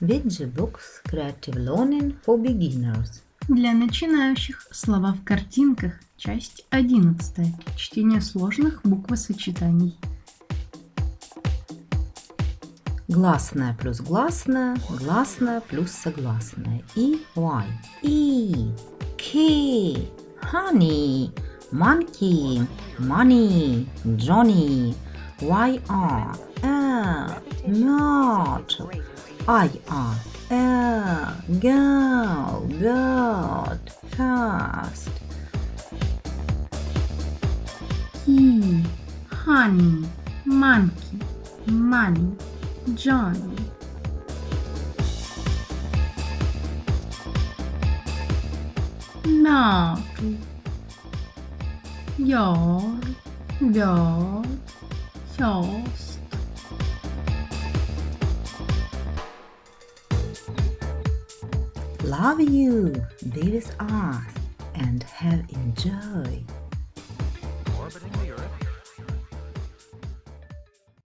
Books Creative Learning for Beginners. Для начинающих слова в картинках. Часть 11. Чтение сложных буквосочетаний. Гласная плюс гласная, гласная плюс согласная. И Y. E, key, honey, monkey, money, Johnny, YR, L, not, IR, L, girl, bird, fast. Key, honey, monkey, money, Johnny. Mörtel. Jarl, björn, frost. Love you, this is us, and have enjoy. orbiting the Earth